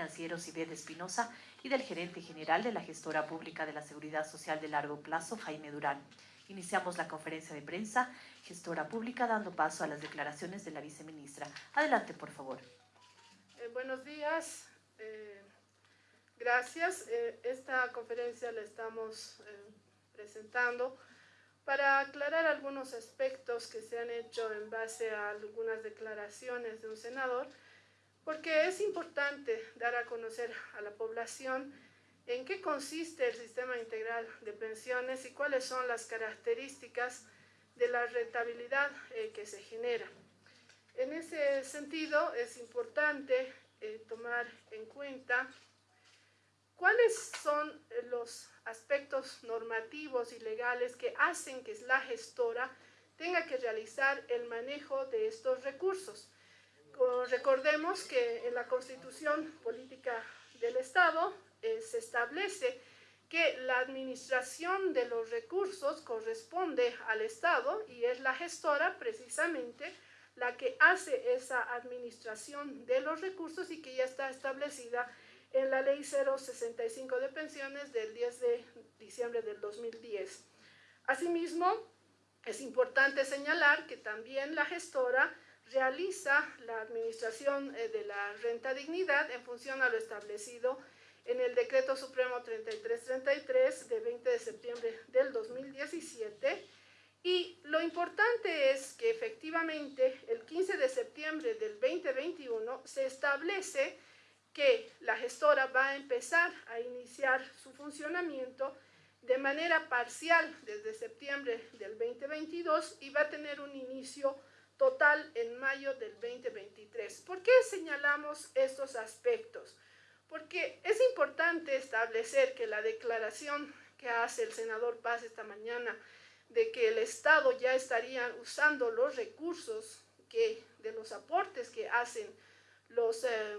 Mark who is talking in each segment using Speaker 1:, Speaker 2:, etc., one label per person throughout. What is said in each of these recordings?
Speaker 1: financiero Cibed Espinosa y del gerente general de la gestora pública de la Seguridad Social de Largo Plazo, Jaime Durán. Iniciamos la conferencia de prensa, gestora pública, dando paso a las declaraciones de la viceministra. Adelante, por favor.
Speaker 2: Eh, buenos días. Eh, gracias. Eh, esta conferencia la estamos presentando para aclarar algunos aspectos que se han hecho en base a algunas declaraciones de un senador, porque es importante dar a conocer a la población en qué consiste el sistema integral de pensiones y cuáles son las características de la rentabilidad eh, que se genera. En ese sentido, es importante eh, tomar en cuenta cuáles son los aspectos normativos y legales que hacen que la gestora tenga que realizar el manejo de estos recursos. Recordemos que en la Constitución Política del Estado eh, se establece que la administración de los recursos corresponde al Estado y es la gestora precisamente la que hace esa administración de los recursos y que ya está establecida en la Ley 065 de pensiones del 10 de diciembre del 2010. Asimismo, es importante señalar que también la gestora realiza la administración eh, de la renta dignidad en función a lo establecido en el Decreto Supremo 3333 de 20 de septiembre del 2017 y lo importante es que efectivamente el 15 de septiembre del 2021 se establece que la gestora va a empezar a iniciar su funcionamiento de manera parcial desde septiembre del 2022 y va a tener un inicio total en mayo del 2023. ¿Por qué señalamos estos aspectos? Porque es importante establecer que la declaración que hace el senador Paz esta mañana de que el Estado ya estaría usando los recursos que, de los aportes que hacen los, eh,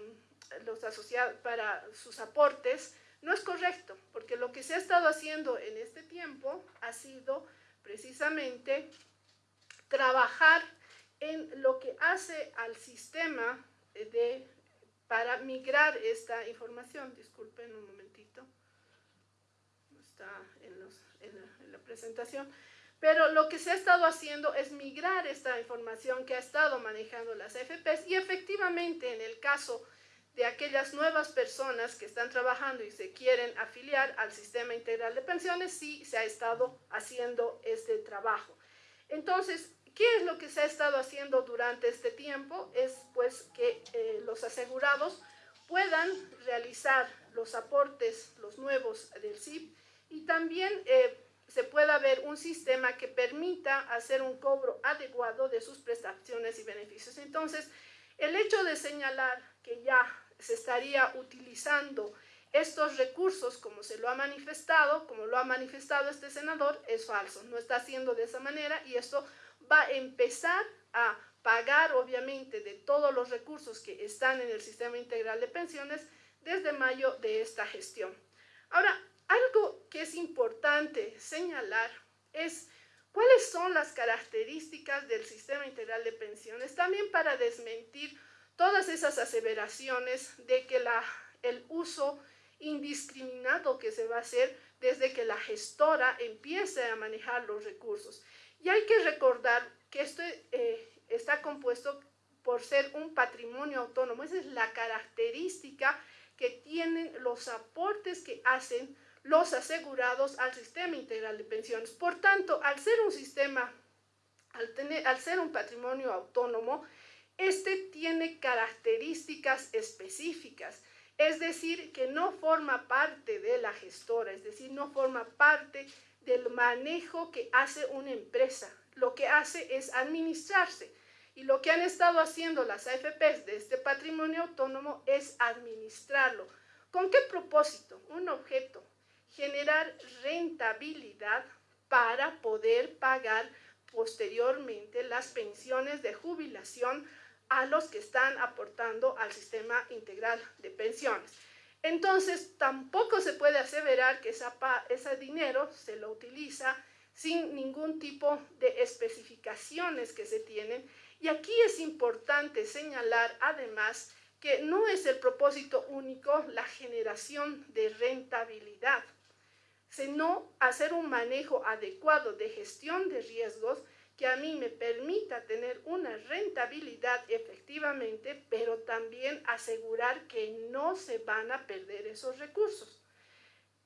Speaker 2: los asociados para sus aportes, no es correcto, porque lo que se ha estado haciendo en este tiempo ha sido precisamente trabajar en lo que hace al sistema de, para migrar esta información. Disculpen un momentito, no está en, en la presentación. Pero lo que se ha estado haciendo es migrar esta información que ha estado manejando las AFPs y efectivamente en el caso de aquellas nuevas personas que están trabajando y se quieren afiliar al sistema integral de pensiones, sí se ha estado haciendo este trabajo. Entonces, ¿qué es lo que se ha estado haciendo durante este tiempo? Es pues que eh, los asegurados puedan realizar los aportes, los nuevos del SIP y también eh, se pueda ver un sistema que permita hacer un cobro adecuado de sus prestaciones y beneficios. Entonces, el hecho de señalar que ya se estaría utilizando estos recursos como se lo ha manifestado, como lo ha manifestado este senador, es falso. No está haciendo de esa manera y esto va a empezar a pagar, obviamente, de todos los recursos que están en el sistema integral de pensiones desde mayo de esta gestión. Ahora, algo que es importante señalar es cuáles son las características del sistema integral de pensiones, también para desmentir todas esas aseveraciones de que la, el uso indiscriminado que se va a hacer desde que la gestora empiece a manejar los recursos. Y hay que recordar que esto eh, está compuesto por ser un patrimonio autónomo. Esa es la característica que tienen los aportes que hacen los asegurados al sistema integral de pensiones. Por tanto, al ser un sistema, al, tener, al ser un patrimonio autónomo, este tiene características específicas, es decir, que no forma parte de la gestora, es decir, no forma parte del manejo que hace una empresa. Lo que hace es administrarse. Y lo que han estado haciendo las AFPs de este patrimonio autónomo es administrarlo. ¿Con qué propósito? Un objeto, generar rentabilidad para poder pagar posteriormente las pensiones de jubilación a los que están aportando al sistema integral de pensiones. Entonces, tampoco se puede aseverar que ese dinero se lo utiliza sin ningún tipo de especificaciones que se tienen. Y aquí es importante señalar además que no es el propósito único la generación de rentabilidad, sino hacer un manejo adecuado de gestión de riesgos que a mí me permita tener una rentabilidad efectivamente, pero también asegurar que no se van a perder esos recursos.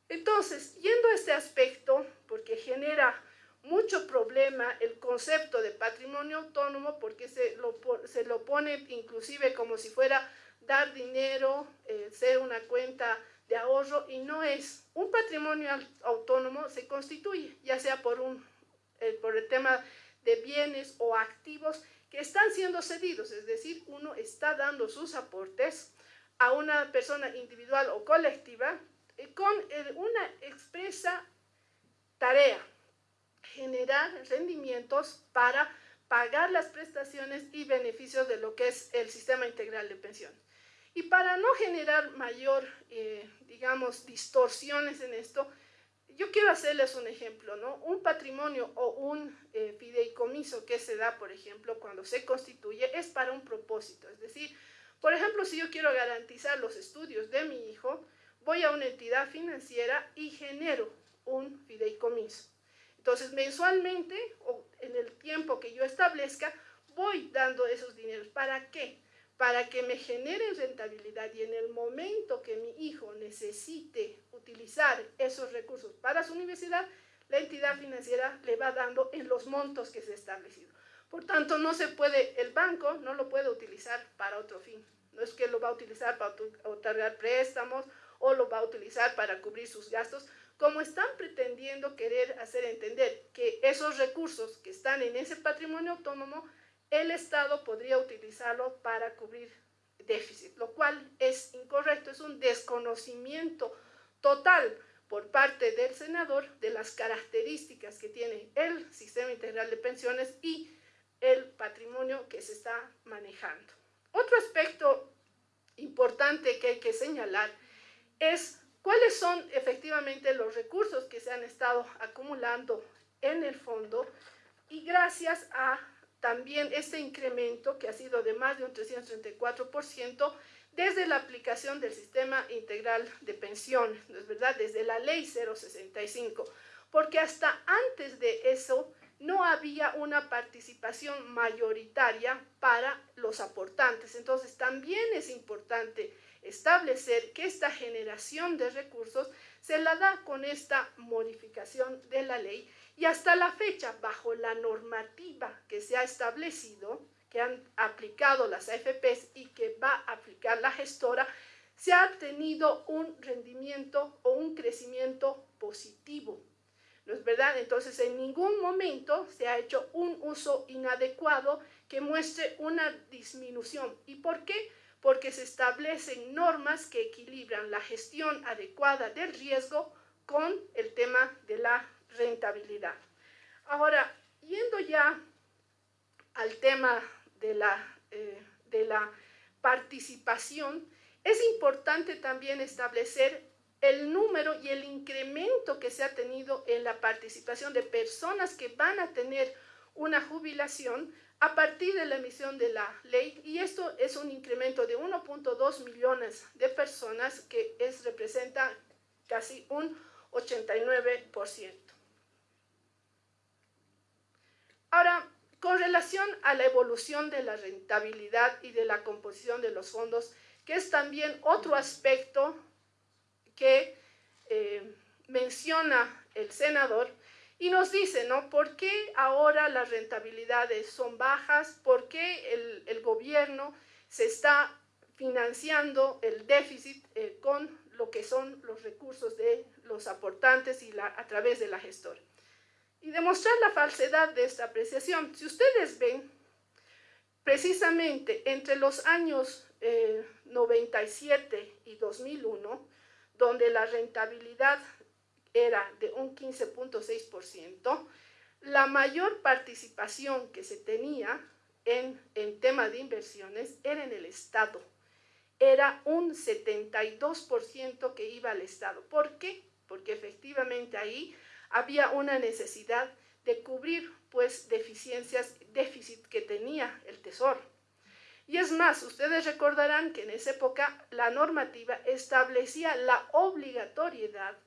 Speaker 2: Entonces, yendo a este aspecto, porque genera mucho problema el concepto de patrimonio autónomo, porque se lo, se lo pone inclusive como si fuera dar dinero, eh, ser una cuenta de ahorro, y no es. Un patrimonio autónomo se constituye, ya sea por, un, eh, por el tema de bienes o activos están siendo cedidos, es decir, uno está dando sus aportes a una persona individual o colectiva eh, con una expresa tarea, generar rendimientos para pagar las prestaciones y beneficios de lo que es el sistema integral de pensión. Y para no generar mayor, eh, digamos, distorsiones en esto, yo quiero hacerles un ejemplo, ¿no? Un patrimonio o un eh, fideicomiso que se da, por ejemplo, cuando se constituye, es para un propósito. Es decir, por ejemplo, si yo quiero garantizar los estudios de mi hijo, voy a una entidad financiera y genero un fideicomiso. Entonces, mensualmente o en el tiempo que yo establezca, voy dando esos dineros. ¿Para qué? Para que me generen rentabilidad y en el momento que mi hijo necesite utilizar esos recursos para su universidad, la entidad financiera le va dando en los montos que se ha establecido. Por tanto, no se puede, el banco no lo puede utilizar para otro fin. No es que lo va a utilizar para otorgar préstamos o lo va a utilizar para cubrir sus gastos, como están pretendiendo querer hacer entender que esos recursos que están en ese patrimonio autónomo, el Estado podría utilizarlo para cubrir déficit, lo cual es incorrecto, es un desconocimiento total por parte del senador de las características que tiene el sistema integral de pensiones y el patrimonio que se está manejando. Otro aspecto importante que hay que señalar es cuáles son efectivamente los recursos que se han estado acumulando en el fondo y gracias a también este incremento que ha sido de más de un 334% desde la aplicación del sistema integral de pensiones, ¿no es verdad? Desde la ley 065, porque hasta antes de eso no había una participación mayoritaria para los aportantes. Entonces también es importante establecer que esta generación de recursos se la da con esta modificación de la ley y hasta la fecha, bajo la normativa que se ha establecido, que han aplicado las AFPs y que va a aplicar la gestora, se ha tenido un rendimiento o un crecimiento positivo. ¿No es verdad? Entonces, en ningún momento se ha hecho un uso inadecuado que muestre una disminución. ¿Y por qué? Porque se establecen normas que equilibran la gestión adecuada del riesgo con el tema de la rentabilidad. Ahora, yendo ya al tema de la, eh, de la participación, es importante también establecer el número y el incremento que se ha tenido en la participación de personas que van a tener una jubilación a partir de la emisión de la ley y esto un incremento de 1.2 millones de personas que es, representa casi un 89%. Ahora, con relación a la evolución de la rentabilidad y de la composición de los fondos, que es también otro aspecto que eh, menciona el senador, y nos dice, ¿no? ¿Por qué ahora las rentabilidades son bajas? ¿Por qué el gobierno se está financiando el déficit eh, con lo que son los recursos de los aportantes y a través de la gestora? Y demostrar la falsedad de esta apreciación. Si ustedes ven, precisamente entre los años 97 eh, y 2001, donde la rentabilidad era de un 15.6%, la mayor participación que se tenía en, en tema de inversiones era en el Estado. Era un 72% que iba al Estado. ¿Por qué? Porque efectivamente ahí había una necesidad de cubrir pues deficiencias, déficit que tenía el Tesoro. Y es más, ustedes recordarán que en esa época la normativa establecía la obligatoriedad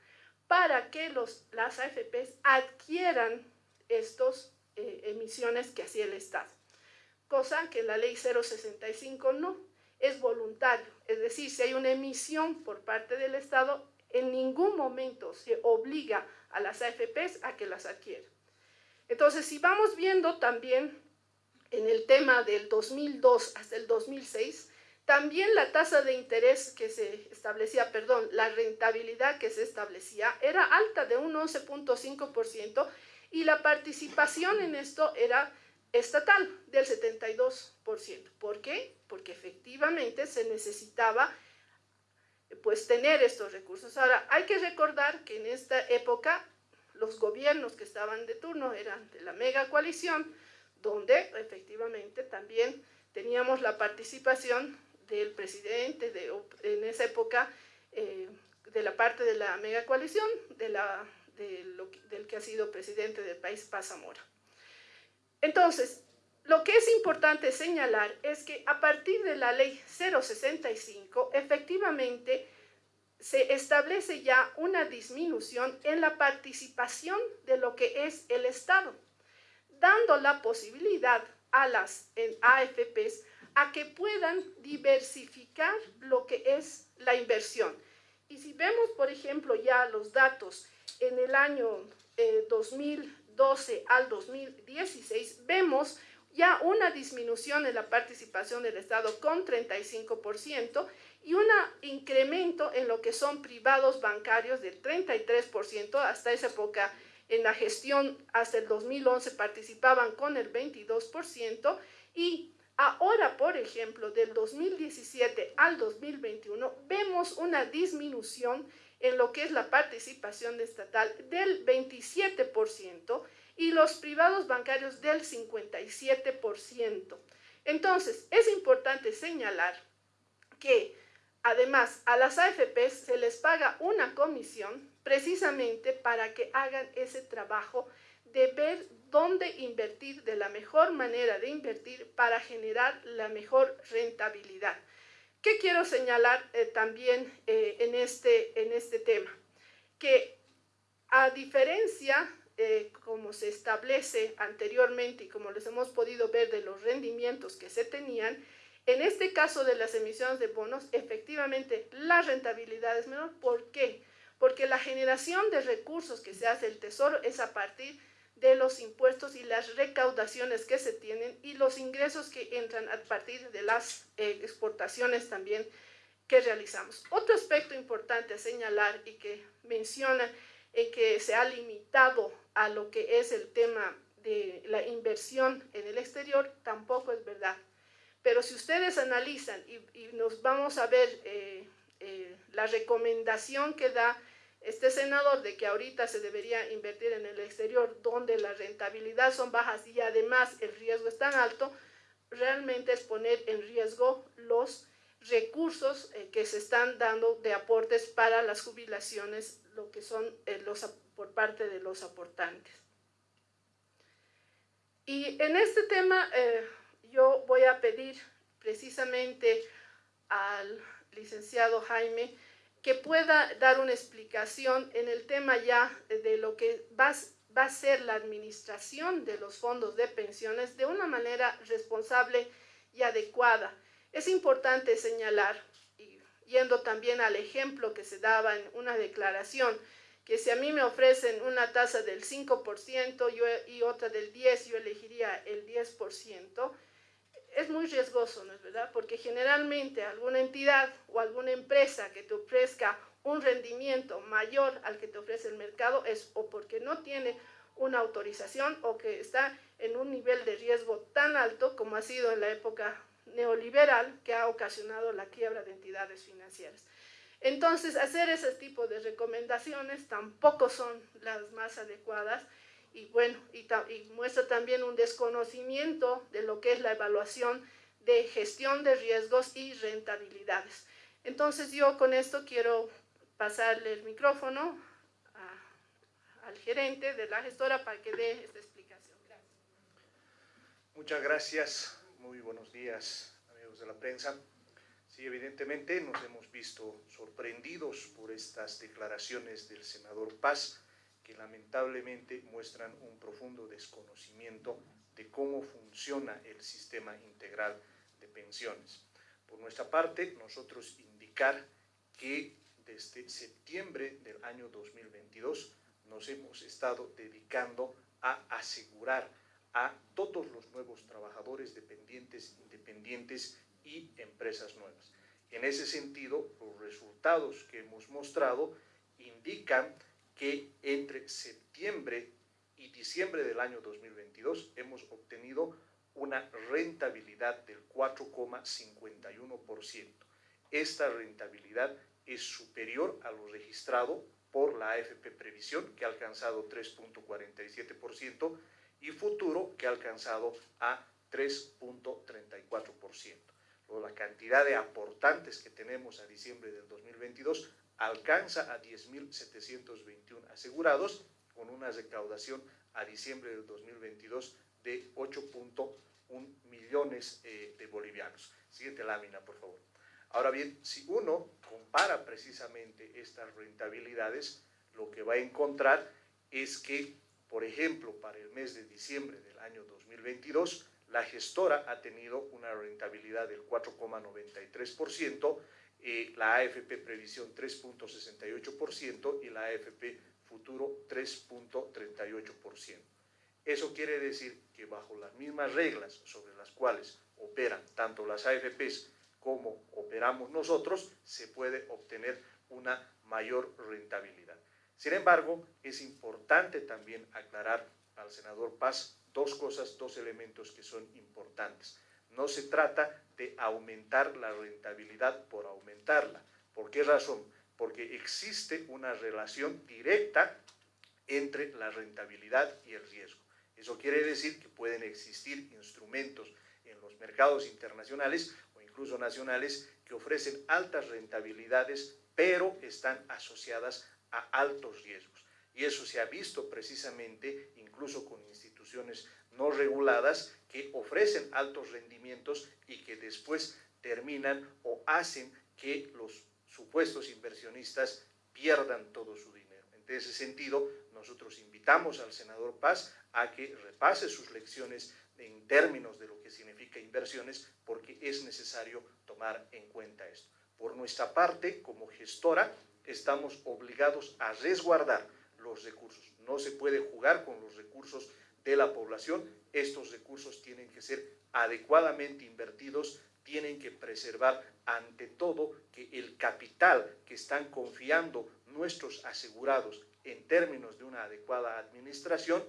Speaker 2: para que los, las AFPs adquieran estas eh, emisiones que hacía el Estado. Cosa que la ley 065 no, es voluntario. Es decir, si hay una emisión por parte del Estado, en ningún momento se obliga a las AFPs a que las adquieran. Entonces, si vamos viendo también en el tema del 2002 hasta el 2006, también la tasa de interés que se establecía, perdón, la rentabilidad que se establecía era alta de un 11.5% y la participación en esto era estatal del 72%. ¿Por qué? Porque efectivamente se necesitaba pues tener estos recursos. Ahora, hay que recordar que en esta época los gobiernos que estaban de turno eran de la mega coalición, donde efectivamente también teníamos la participación del presidente de, en esa época eh, de la parte de la mega coalición, de la, del que ha sido presidente del país, Paz Zamora. Entonces, lo que es importante señalar es que a partir de la ley 065, efectivamente, se establece ya una disminución en la participación de lo que es el Estado, dando la posibilidad a las AFPs a que puedan diversificar lo que es la inversión. Y si vemos, por ejemplo, ya los datos en el año 2012 eh, al 2016, vemos ya una disminución en la participación del Estado con 35% y un incremento en lo que son privados bancarios del 33%, hasta esa época en la gestión hasta el 2011 participaban con el 22% y ahora, por ejemplo, del 2017 al 2021 vemos una disminución en lo que es la participación estatal del 27% y los privados bancarios del 57%. Entonces, es importante señalar que además a las AFPs se les paga una comisión precisamente para que hagan ese trabajo de ver dónde invertir de la mejor manera de invertir para generar la mejor rentabilidad. ¿Qué quiero señalar eh, también eh, en, este, en este tema? Que a diferencia eh, como se establece anteriormente y como les hemos podido ver de los rendimientos que se tenían, en este caso de las emisiones de bonos, efectivamente la rentabilidad es menor. ¿Por qué? Porque la generación de recursos que se hace el Tesoro es a partir de los impuestos y las recaudaciones que se tienen y los ingresos que entran a partir de las eh, exportaciones también que realizamos. Otro aspecto importante a señalar y que menciona en que se ha limitado a lo que es el tema de la inversión en el exterior, tampoco es verdad. Pero si ustedes analizan y, nos vamos a ver eh, eh, la recomendación que da este senador de que ahorita se debería invertir en el exterior donde la rentabilidad son bajas y además el riesgo es tan alto, realmente es poner en riesgo los recursos eh, que se están dando de aportes para las jubilaciones, lo que son los por parte de los aportantes. Y en este tema eh, yo voy a pedir precisamente al licenciado Jaime que pueda dar una explicación en el tema ya de lo que va, va a ser la administración de los fondos de pensiones de una manera responsable y adecuada. Es importante señalar, y yendo también al ejemplo que se daba en una declaración, que si a mí me ofrecen una tasa del 5% yo, y otra del 10%, yo elegiría el 10%, es muy riesgoso, ¿no es verdad? Porque generalmente alguna entidad o alguna empresa que te ofrezca un rendimiento mayor al que te ofrece el mercado es o porque no tiene una autorización o que está en un nivel de riesgo tan alto como ha sido en la época neoliberal que ha ocasionado la quiebra de entidades financieras. Entonces, hacer ese tipo de recomendaciones tampoco son las más adecuadas y bueno, y, muestra también un desconocimiento de lo que es la evaluación de gestión de riesgos y rentabilidades. Entonces, yo con esto quiero pasarle el micrófono al gerente de la gestora para que dé esta explicación.
Speaker 3: Muchas gracias. Muy buenos días, amigos de la prensa. Sí, evidentemente nos hemos visto sorprendidos por estas declaraciones del senador Paz, que lamentablemente muestran un profundo desconocimiento de cómo funciona el sistema integral de pensiones. Por nuestra parte, nosotros indicar que desde septiembre del año 2022 nos hemos estado dedicando a asegurar a todos los nuevos trabajadores dependientes, independientes y empresas nuevas. En ese sentido, los resultados que hemos mostrado indican que entre septiembre y diciembre del año 2022 hemos obtenido una rentabilidad del 4,51%. Esta rentabilidad es superior a lo registrado por la AFP Previsión, que ha alcanzado 3.47%, y Futuro, que ha alcanzado a 3.34%. La cantidad de aportantes que tenemos a diciembre del 2022 alcanza a 10.721 asegurados, con una recaudación a diciembre del 2022 de 8.1 millones eh, de bolivianos. Siguiente lámina, por favor. Ahora bien, si uno compara precisamente estas rentabilidades, lo que va a encontrar es que, por ejemplo, para el mes de diciembre del año 2022, la gestora ha tenido una rentabilidad del 4,93%, eh, la AFP Previsión 3.68% y la AFP Futuro 3.38%. Eso quiere decir que bajo las mismas reglas sobre las cuales operan tanto las AFPs como operamos nosotros, se puede obtener una mayor rentabilidad. Sin embargo, es importante también aclarar al senador Paz dos cosas, dos elementos que son importantes. No se trata de aumentar la rentabilidad por aumentarla. ¿Por qué razón? Porque existe una relación directa entre la rentabilidad y el riesgo. Eso quiere decir que pueden existir instrumentos en los mercados internacionales incluso nacionales, que ofrecen altas rentabilidades, pero están asociadas a altos riesgos. Y eso se ha visto precisamente incluso con instituciones no reguladas que ofrecen altos rendimientos y que después terminan o hacen que los supuestos inversionistas pierdan todo su dinero. En ese sentido, nosotros invitamos al senador Paz a que repase sus lecciones en términos de lo que significa inversiones, porque es necesario tomar en cuenta esto. Por nuestra parte, como gestora, estamos obligados a resguardar los recursos. No se puede jugar con los recursos de la población. Estos recursos tienen que ser adecuadamente invertidos, tienen que preservar ante todo que el capital que están confiando nuestros asegurados en términos de una adecuada administración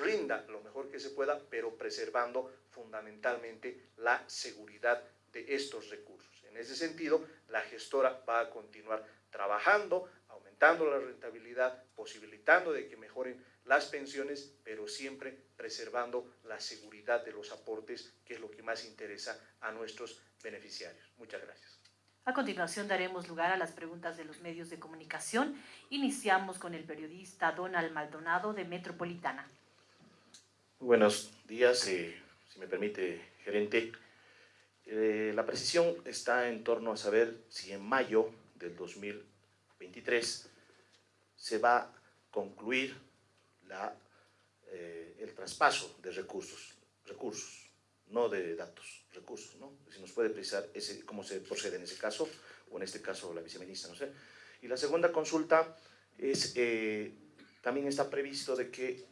Speaker 3: rinda lo mejor que se pueda, pero preservando fundamentalmente la seguridad de estos recursos. En ese sentido, la gestora va a continuar trabajando, aumentando la rentabilidad, posibilitando de que mejoren las pensiones, pero siempre preservando la seguridad de los aportes, que es lo que más interesa a nuestros beneficiarios. Muchas gracias.
Speaker 1: A continuación daremos lugar a las preguntas de los medios de comunicación. Iniciamos con el periodista Donald Maldonado de Metropolitana.
Speaker 4: Buenos días, eh, si me permite, gerente. Eh, la precisión está en torno a saber si en mayo del 2023 se va a concluir la, eh, el traspaso de recursos, recursos, no de datos, recursos, ¿no? Si nos puede precisar ese, cómo se procede en ese caso, o en este caso la viceministra, no sé. Y la segunda consulta es, también está previsto de que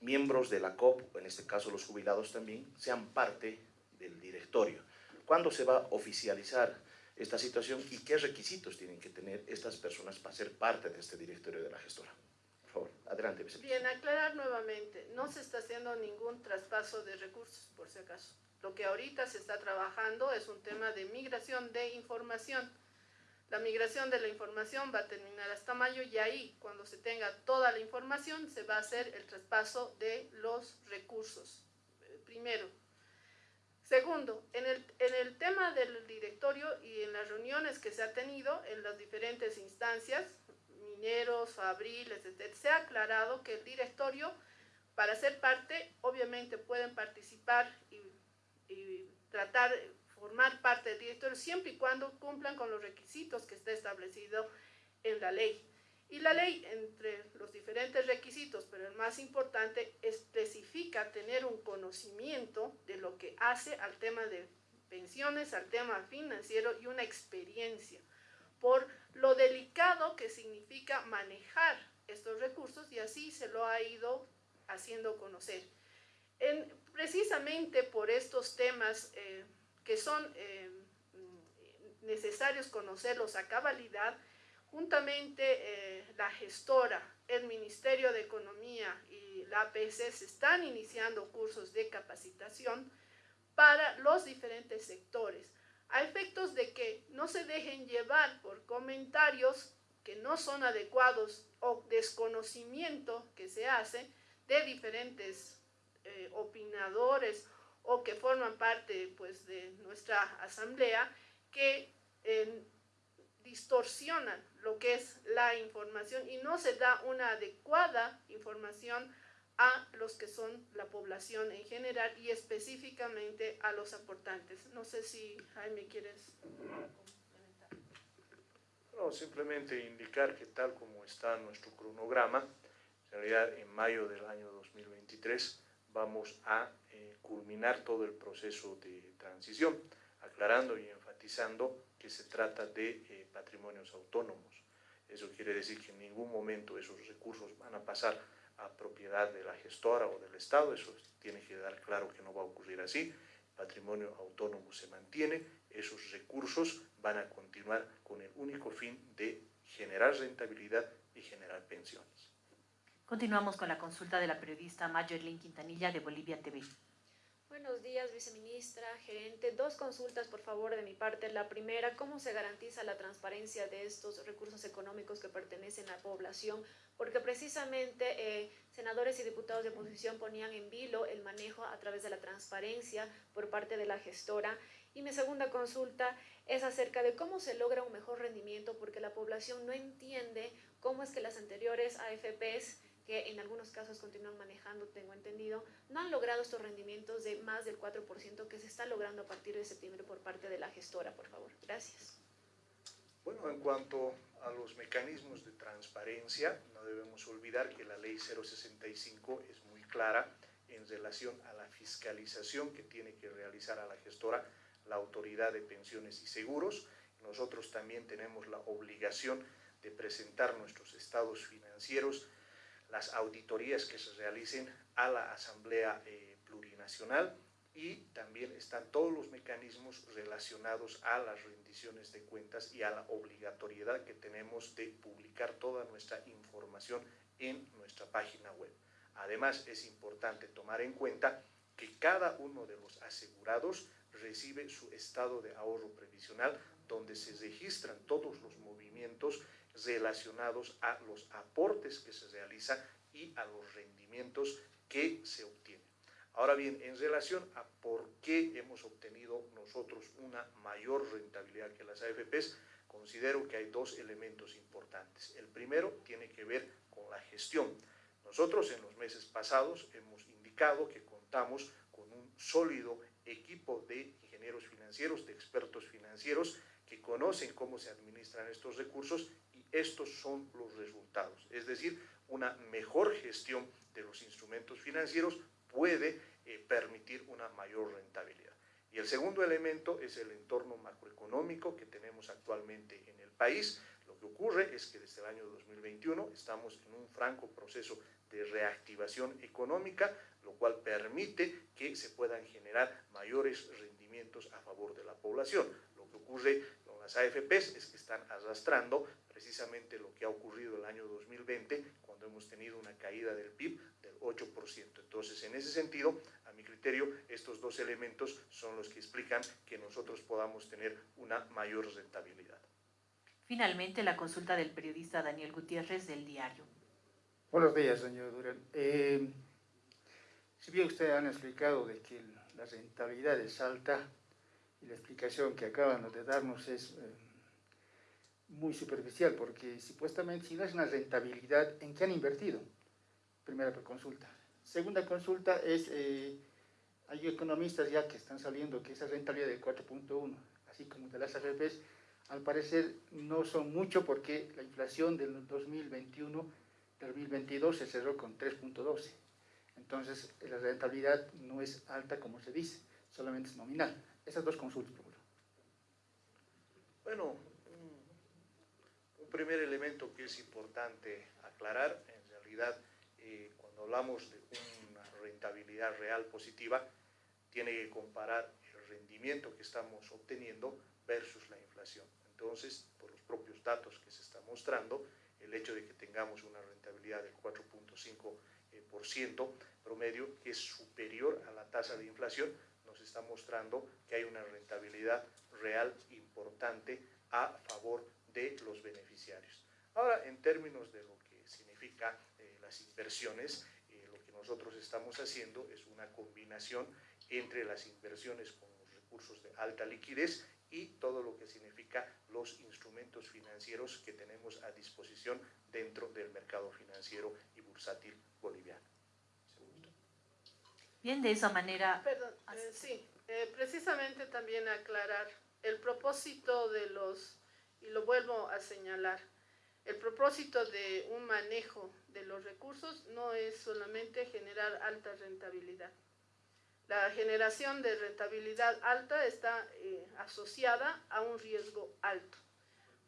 Speaker 4: miembros de la COP, en este caso los jubilados también, sean parte del directorio. ¿Cuándo se va a oficializar esta situación y qué requisitos tienen que tener estas personas para ser parte de este directorio de la gestora? Adelante,
Speaker 2: vicepresidente. Bien, aclarar nuevamente, no se está haciendo ningún traspaso de recursos, por si acaso. Lo que ahorita se está trabajando es un tema de migración de información la migración de la información va a terminar hasta mayo y ahí, cuando se tenga toda la información, se va a hacer el traspaso de los recursos, eh, primero. Segundo, en el, en el tema del directorio y en las reuniones que se ha tenido en las diferentes instancias, mineros, fabriles, etc., se ha aclarado que el directorio, para ser parte, obviamente pueden participar y, y tratar formar parte del directorio siempre y cuando cumplan con los requisitos que está establecido en la ley. Y la ley, entre los diferentes requisitos, pero el más importante, especifica tener un conocimiento de lo que hace al tema de pensiones, al tema financiero y una experiencia por lo delicado que significa manejar estos recursos y así se lo ha ido haciendo conocer. En, precisamente por estos temas eh, que son eh, necesarios conocerlos a cabalidad, juntamente eh, la gestora, el Ministerio de Economía y la APS se están iniciando cursos de capacitación para los diferentes sectores, a efectos de que no se dejen llevar por comentarios que no son adecuados o desconocimiento que se hace de diferentes eh, opinadores o que forman parte pues, de nuestra asamblea que distorsionan lo que es la información y no se da una adecuada información a los que son la población en general y específicamente a los aportantes. No sé si Jaime quieres complementar.
Speaker 3: No, simplemente indicar que tal como está nuestro cronograma, en realidad en mayo del año 2023 vamos a eh, culminar todo el proceso de transición, aclarando y enfatizando que se trata de eh, patrimonios autónomos. Eso quiere decir que en ningún momento esos recursos van a pasar a propiedad de la gestora o del Estado, eso tiene que dar claro que no va a ocurrir así, patrimonio autónomo se mantiene, esos recursos van a continuar con el único fin de generar rentabilidad y generar pensiones.
Speaker 1: Continuamos con la consulta de la periodista Mayerlin Quintanilla de Bolivia TV.
Speaker 5: Buenos días, viceministra, gerente. Dos consultas, por favor, de mi parte. La primera, ¿cómo se garantiza la transparencia de estos recursos económicos que pertenecen a la población? Porque precisamente eh, senadores y diputados de oposición ponían en vilo el manejo a través de la transparencia por parte de la gestora. Y mi segunda consulta es acerca de cómo se logra un mejor rendimiento, porque la población no entiende cómo es que las anteriores AFPs que en algunos casos continúan manejando, tengo entendido, no han logrado estos rendimientos de más del 4% que se está logrando a partir de septiembre por parte de la gestora, por favor. Gracias.
Speaker 3: Bueno, en cuanto a los mecanismos de transparencia, no debemos olvidar que la ley 065 es muy clara en relación a la fiscalización que tiene que realizar a la gestora la Autoridad de Pensiones y Seguros. Nosotros también tenemos la obligación de presentar nuestros estados financieros las auditorías que se realicen a la Asamblea eh, Plurinacional y también están todos los mecanismos relacionados a las rendiciones de cuentas y a la obligatoriedad que tenemos de publicar toda nuestra información en nuestra página web. Además, es importante tomar en cuenta que cada uno de los asegurados recibe su estado de ahorro previsional donde se registran todos los movimientos relacionados a los aportes que se realizan y a los rendimientos que se obtienen. Ahora bien, en relación a por qué hemos obtenido nosotros una mayor rentabilidad que las AFPs, considero que hay dos elementos importantes. El primero tiene que ver con la gestión. Nosotros en los meses pasados hemos indicado que contamos con un sólido equipo de ingenieros financieros, de expertos financieros, que conocen cómo se administran estos recursos estos son los resultados. Es decir, una mejor gestión de los instrumentos financieros puede eh, permitir una mayor rentabilidad. Y el segundo elemento es el entorno macroeconómico que tenemos actualmente en el país. Lo que ocurre es que desde el año 2021 estamos en un franco proceso de reactivación económica, lo cual permite que se puedan generar mayores rendimientos a favor de la población. Lo que ocurre con las AFPs es que están arrastrando precisamente lo que ha ocurrido el año 2020, cuando hemos tenido una caída del PIB del 8%. Entonces, en ese sentido, a mi criterio, estos dos elementos son los que explican que nosotros podamos tener una mayor rentabilidad.
Speaker 1: Finalmente, la consulta del periodista Daniel Gutiérrez del diario.
Speaker 6: Buenos días, señor Durán. Eh, si bien usted han explicado de que la rentabilidad es alta y la explicación que acaban de darnos es eh, muy superficial, porque supuestamente si no es una rentabilidad, ¿en qué han invertido? Primera consulta. Segunda consulta es, eh, hay economistas ya que están saliendo que esa rentabilidad del 4.1, así como de las AFPs, al parecer no son mucho porque la inflación del 2021, 2022 se cerró con 3.12. Entonces, la rentabilidad no es alta como se dice, solamente es nominal. Esas dos consultas, por favor.
Speaker 3: Bueno, primer elemento que es importante aclarar, en realidad, eh, cuando hablamos de una rentabilidad real positiva, tiene que comparar el rendimiento que estamos obteniendo versus la inflación. Entonces, por los propios datos que se están mostrando, el hecho de que tengamos una rentabilidad del 4.5% eh, promedio, que es superior a la tasa de inflación, nos está mostrando que hay una rentabilidad real importante a favor de los beneficiarios. Ahora, en términos de lo que significa eh, las inversiones, eh, lo que nosotros estamos haciendo es una combinación entre las inversiones con los recursos de alta liquidez y todo lo que significa los instrumentos financieros que tenemos a disposición dentro del mercado financiero y bursátil boliviano.
Speaker 1: Bien, de esa manera...
Speaker 2: Perdón, eh, sí, eh, precisamente también aclarar el propósito de los, y lo vuelvo a señalar, el propósito de un manejo de los recursos no es solamente generar alta rentabilidad. La generación de rentabilidad alta está eh, asociada a un riesgo alto.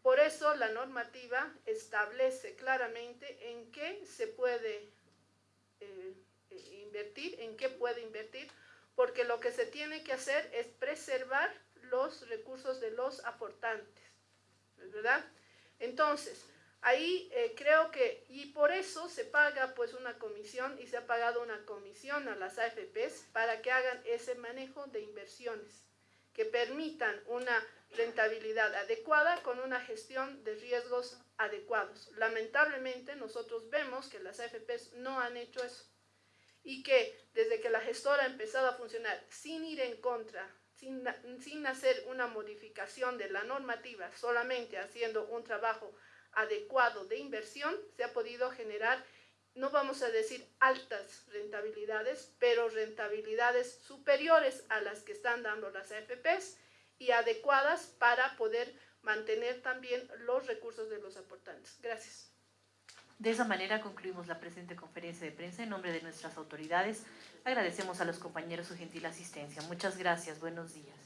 Speaker 2: Por eso la normativa establece claramente en qué se puede eh, eh, invertir, en qué puede invertir, porque lo que se tiene que hacer es preservar los recursos de los aportantes, ¿verdad? Entonces, Ahí eh, creo que, y por eso se paga pues una comisión y se ha pagado una comisión a las AFPs para que hagan ese manejo de inversiones, que permitan una rentabilidad adecuada con una gestión de riesgos adecuados. Lamentablemente nosotros vemos que las AFPs no han hecho eso y que desde que la gestora ha empezado a funcionar sin ir en contra, sin, sin hacer una modificación de la normativa, solamente haciendo un trabajo adecuado de inversión, se ha podido generar, no vamos a decir altas rentabilidades, pero rentabilidades superiores a las que están dando las AFPs y adecuadas para poder mantener también los recursos de los aportantes. Gracias.
Speaker 1: De esa manera concluimos la presente conferencia de prensa en nombre de nuestras autoridades. Agradecemos a los compañeros su gentil asistencia. Muchas gracias. Buenos días.